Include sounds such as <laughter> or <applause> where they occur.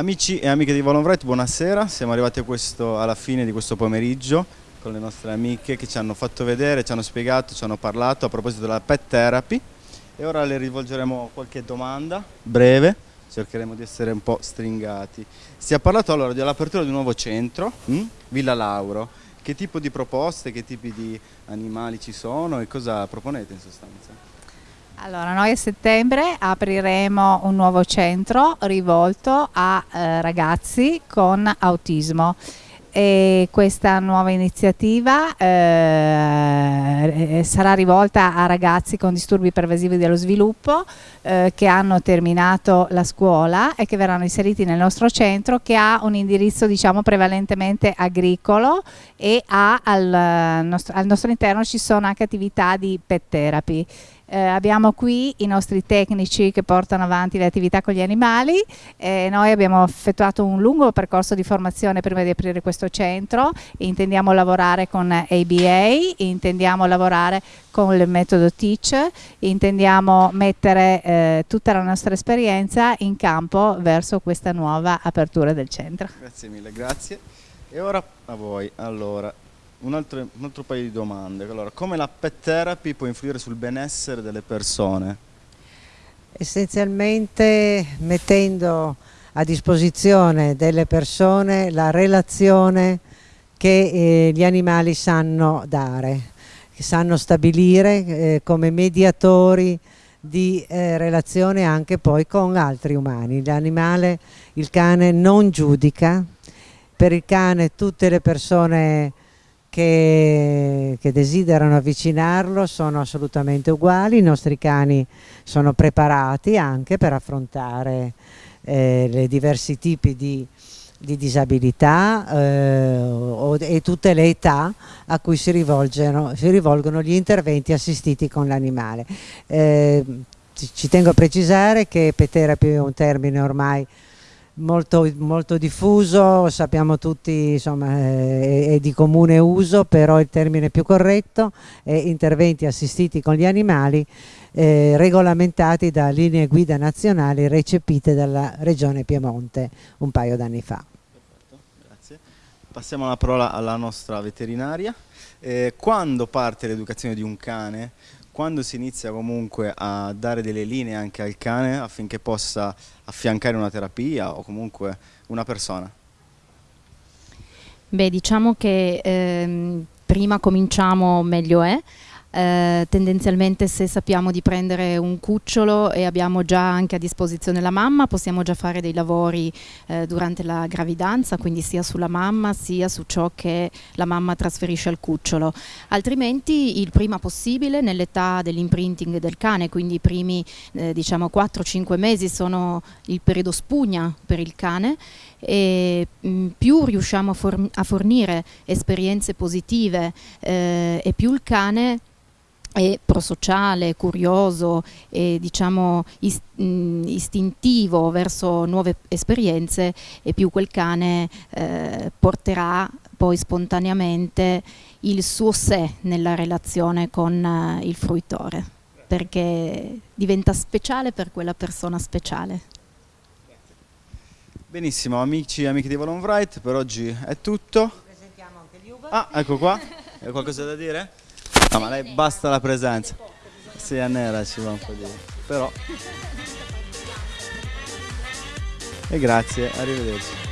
Amici e amiche di Volonbright, buonasera. Siamo arrivati questo, alla fine di questo pomeriggio con le nostre amiche che ci hanno fatto vedere, ci hanno spiegato, ci hanno parlato a proposito della pet therapy e ora le rivolgeremo qualche domanda breve, cercheremo di essere un po' stringati. Si è parlato allora dell'apertura di un nuovo centro, hm? Villa Lauro. Che tipo di proposte, che tipi di animali ci sono e cosa proponete in sostanza? Allora, noi a settembre apriremo un nuovo centro rivolto a eh, ragazzi con autismo. E questa nuova iniziativa eh, sarà rivolta a ragazzi con disturbi pervasivi dello sviluppo eh, che hanno terminato la scuola e che verranno inseriti nel nostro centro che ha un indirizzo diciamo prevalentemente agricolo e al nostro, al nostro interno ci sono anche attività di pet therapy eh, abbiamo qui i nostri tecnici che portano avanti le attività con gli animali, eh, noi abbiamo effettuato un lungo percorso di formazione prima di aprire questo centro, intendiamo lavorare con ABA, intendiamo lavorare con il metodo Teach, intendiamo mettere eh, tutta la nostra esperienza in campo verso questa nuova apertura del centro. Grazie mille, grazie. E ora a voi. Allora, un altro, un altro paio di domande. Allora, come la pet therapy può influire sul benessere delle persone? Essenzialmente mettendo a disposizione delle persone la relazione che eh, gli animali sanno dare, che sanno stabilire eh, come mediatori di eh, relazione anche poi con altri umani. L'animale, il cane non giudica, per il cane tutte le persone che, che, desiderano avvicinarlo sono assolutamente uguali, i nostri cani sono preparati anche per affrontare eh, i diversi tipi di, di disabilità eh, e tutte le età a cui si, si rivolgono gli interventi assistiti con l'animale. Eh, ci tengo a precisare che Peterapy è un termine ormai molto, molto diffuso, sappiamo tutti insomma è, è, di comune uso, però il termine più corretto è interventi assistiti con gli animali eh, regolamentati da linee guida nazionali recepite dalla Regione Piemonte un paio d'anni fa. Grazie. Passiamo la parola alla nostra veterinaria. Eh, quando parte l'educazione di un cane? Quando si inizia comunque a dare delle linee anche al cane affinché possa affiancare una terapia o comunque una persona? Beh, diciamo che ehm, prima cominciamo meglio è, eh, tendenzialmente se sappiamo di prendere un cucciolo e abbiamo già anche a disposizione la mamma possiamo già fare dei lavori eh, durante la gravidanza quindi sia sulla mamma sia su ciò che la mamma trasferisce al cucciolo. Altrimenti il prima possibile nell'età dell'imprinting del cane quindi i primi eh, diciamo 4-5 mesi sono il periodo spugna per il cane e mh, più riusciamo a, for a, fornire esperienze positive eh, e più il cane è prosociale, curioso e diciamo ist istintivo verso nuove esperienze e più quel cane eh, porterà poi spontaneamente il suo sé nella relazione con eh, il fruitore perché diventa speciale per quella persona speciale. Benissimo, amici e amiche di Volon Wright, per oggi è tutto. Ah, ecco qua. <laughs> Hai qualcosa da dire? No, ma lei basta la presenza. Sì, è nera ci va un po' di... Però... E grazie, arrivederci.